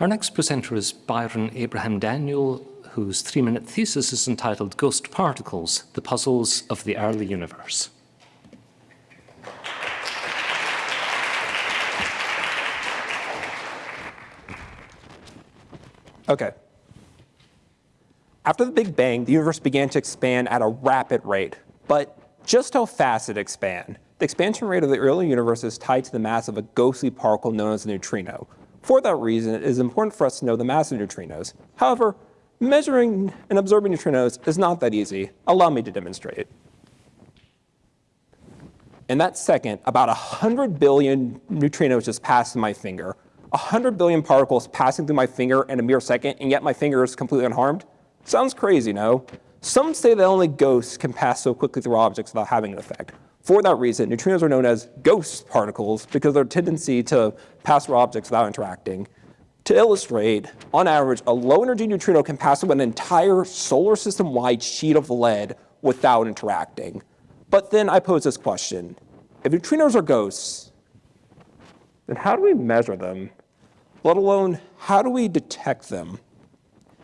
Our next presenter is Byron Abraham Daniel, whose three-minute thesis is entitled Ghost Particles, the Puzzles of the Early Universe. Okay. After the Big Bang, the universe began to expand at a rapid rate. But just how fast it expand? The expansion rate of the early universe is tied to the mass of a ghostly particle known as a neutrino. For that reason, it is important for us to know the mass of neutrinos. However, measuring and observing neutrinos is not that easy. Allow me to demonstrate. In that second, about 100 billion neutrinos just passed my finger. 100 billion particles passing through my finger in a mere second, and yet my finger is completely unharmed? Sounds crazy, no? Some say that only ghosts can pass so quickly through objects without having an effect. For that reason, neutrinos are known as ghost particles because of their tendency to pass through objects without interacting. To illustrate, on average, a low-energy neutrino can pass through an entire solar system-wide sheet of lead without interacting. But then I pose this question. If neutrinos are ghosts, then how do we measure them? Let alone, how do we detect them?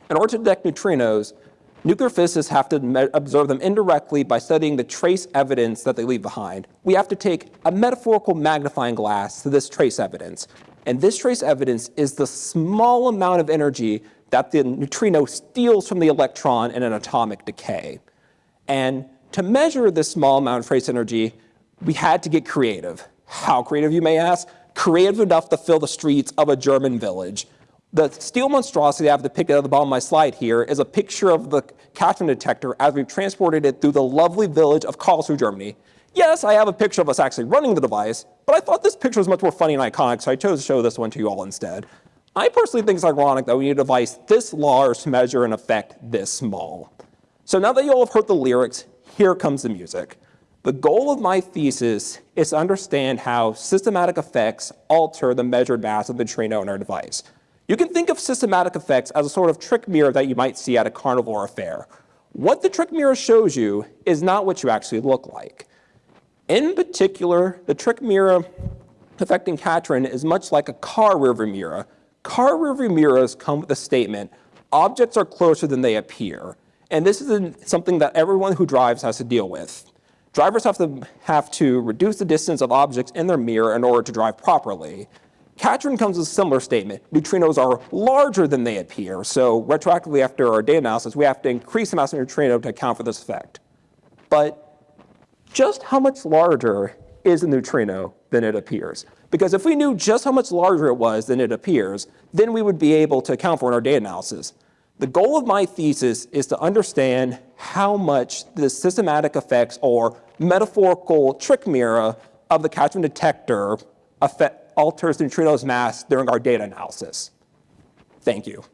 In order to detect neutrinos, nuclear physicists have to observe them indirectly by studying the trace evidence that they leave behind. We have to take a metaphorical magnifying glass to this trace evidence. And this trace evidence is the small amount of energy that the neutrino steals from the electron in an atomic decay. And to measure this small amount of trace energy, we had to get creative. How creative, you may ask? Creative enough to fill the streets of a German village. The steel monstrosity I have depicted at the bottom of my slide here is a picture of the Katrin detector as we've transported it through the lovely village of Karlsruhe, Germany. Yes, I have a picture of us actually running the device, but I thought this picture was much more funny and iconic, so I chose to show this one to you all instead. I personally think it's ironic that we need a device this large to measure an effect this small. So now that you all have heard the lyrics, here comes the music. The goal of my thesis is to understand how systematic effects alter the measured mass of the neutrino in our device. You can think of systematic effects as a sort of trick mirror that you might see at a carnival or a fair. What the trick mirror shows you is not what you actually look like. In particular, the trick mirror affecting Katrin is much like a car rearview mirror. Car rearview mirrors come with the statement, objects are closer than they appear. And this is something that everyone who drives has to deal with. Drivers have to, have to reduce the distance of objects in their mirror in order to drive properly. Katrin comes with a similar statement. Neutrinos are larger than they appear, so retroactively after our data analysis, we have to increase the mass of neutrino to account for this effect. But just how much larger is a neutrino than it appears? Because if we knew just how much larger it was than it appears, then we would be able to account for in our data analysis. The goal of my thesis is to understand how much the systematic effects or metaphorical trick mirror of the Katrin detector affect, alters neutrino's mass during our data analysis. Thank you.